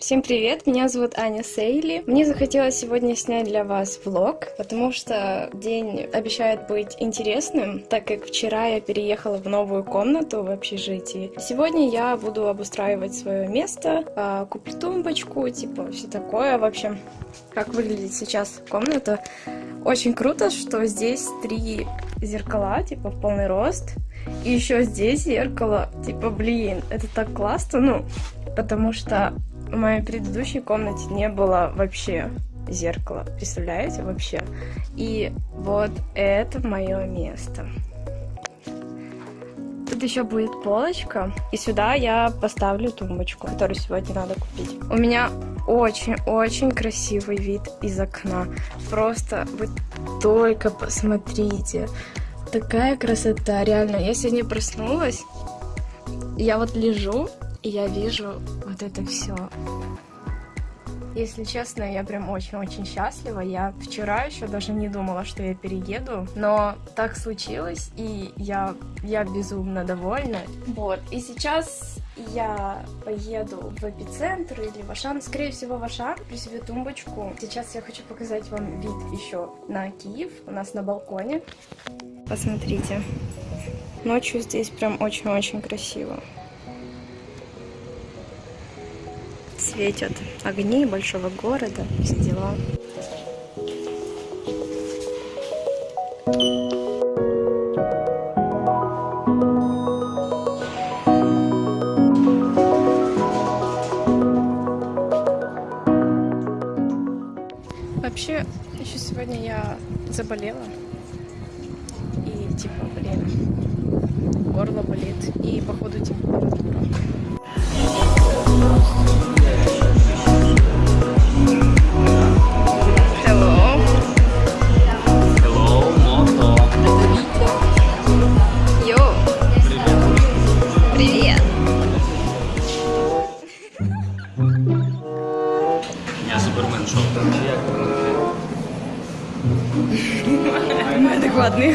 Всем привет, меня зовут Аня Сейли. Мне захотелось сегодня снять для вас влог, потому что день обещает быть интересным, так как вчера я переехала в новую комнату в общежитии. Сегодня я буду обустраивать свое место, а, куплю тумбочку, типа все такое. В общем, как выглядит сейчас комната. Очень круто, что здесь три зеркала, типа в полный рост. И еще здесь зеркало, типа, блин, это так классно, ну, потому что в моей предыдущей комнате не было вообще зеркала, представляете, вообще? И вот это мое место. Тут еще будет полочка, и сюда я поставлю тумбочку, которую сегодня надо купить. У меня очень-очень красивый вид из окна. Просто вы только посмотрите. Такая красота, реально. Я сегодня проснулась, я вот лежу, и я вижу вот это все. Если честно, я прям очень-очень счастлива. Я вчера еще даже не думала, что я перееду, но так случилось, и я, я безумно довольна. Вот, и сейчас я поеду в эпицентр или в Ашан, скорее всего в Ашан, при себе тумбочку. Сейчас я хочу показать вам вид еще на Киев, у нас на балконе. Посмотрите, ночью здесь прям очень-очень красиво. Светят огни большого города, все дела. Вообще, еще сегодня я заболела. И типа, блин, горло болит. И походу температура. Неадекватный.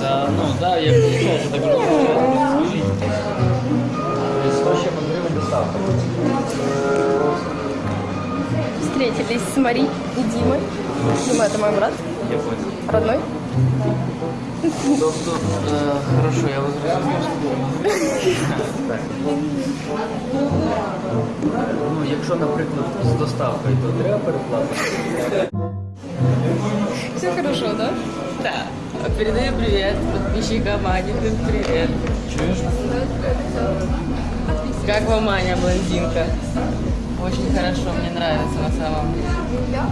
Да, ну да, я приезжаю, так Встретились с Мари и Димой. Дима, это мой брат. Я понял. Родной? Тут, тут, э, хорошо, я возразив. Ну, якщо, наприклад, з доставкою, то треба переплатити. Хорошо, да? Да. Передаю привет подписчикам Ани. Привет. Чуєш? Как вам Аня, блондинка? Очень хорошо, мне нравится на самом деле.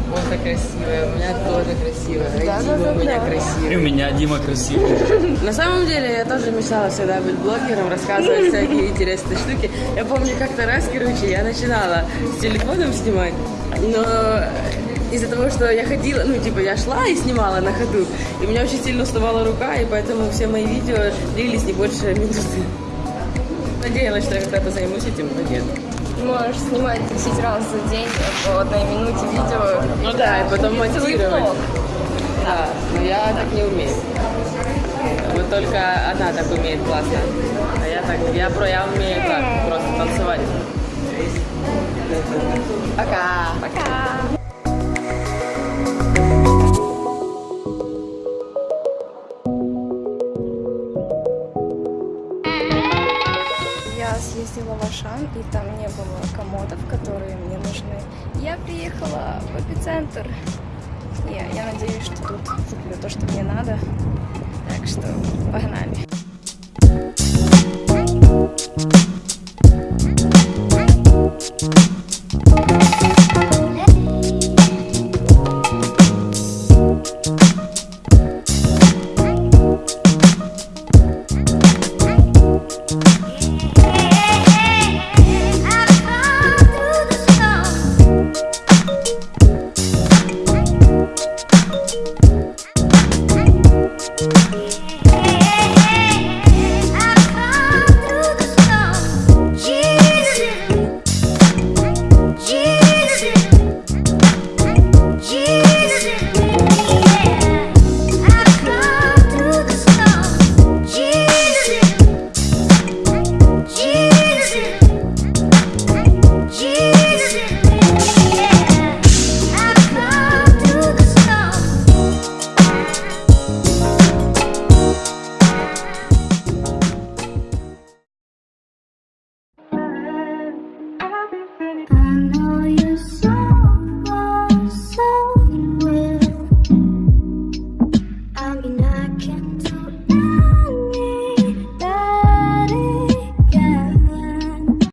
Вот красивая, у меня тоже красивая. Да, да, да, у меня да. И красивая. у меня Дима красивый. На самом деле я тоже мечтала всегда быть блогером, рассказывать всякие интересные штуки. Я помню как-то раз, короче, я начинала с телефоном снимать, но из-за того, что я ходила, ну, типа, я шла и снимала на ходу, и у меня очень сильно уставала рука, и поэтому все мои видео длились не больше минуты. Надеялась, что я когда-то займусь этим, но нет. Можешь снимать 10 раз за день по одной минуте видео. Ну да, и потом монтировать. Да, но я так не умею. Вот только она так умеет классно. А я так, я, про, я умею так, просто танцевать. Пока. Пока! Съездила в Ашан, и там не было комодов, которые мне нужны. Я приехала в эпицентр. И я надеюсь, что тут куплю то, что мне надо. Так что погнали.